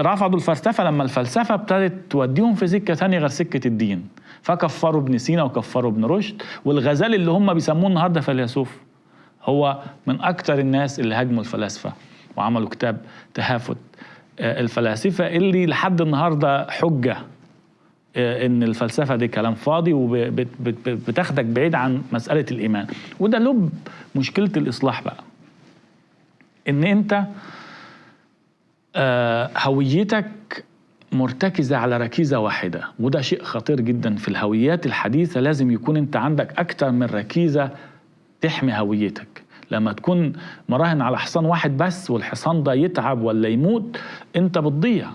رفضوا الفلسفة لما الفلسفة ابتدت توديهم في سكة تانية غير سكة الدين. فكفروا ابن سينا وكفروا ابن رشد والغزالي اللي هم بيسموه النهارده فيلسوف هو من أكتر الناس اللي هاجموا الفلاسفة وعملوا كتاب تهافت. آه، الفلاسفة اللي لحد النهارده حجة آه، إن الفلسفة دي كلام فاضي وبتاخدك بعيد عن مسألة الإيمان. وده لب مشكلة الإصلاح بقى. إن أنت هويتك مرتكزة على ركيزة واحدة. وده شيء خطير جدا في الهويات الحديثة. لازم يكون أنت عندك أكتر من ركيزة تحمي هويتك. لما تكون مراهن على حصان واحد بس والحصان ده يتعب ولا يموت أنت بتضيع.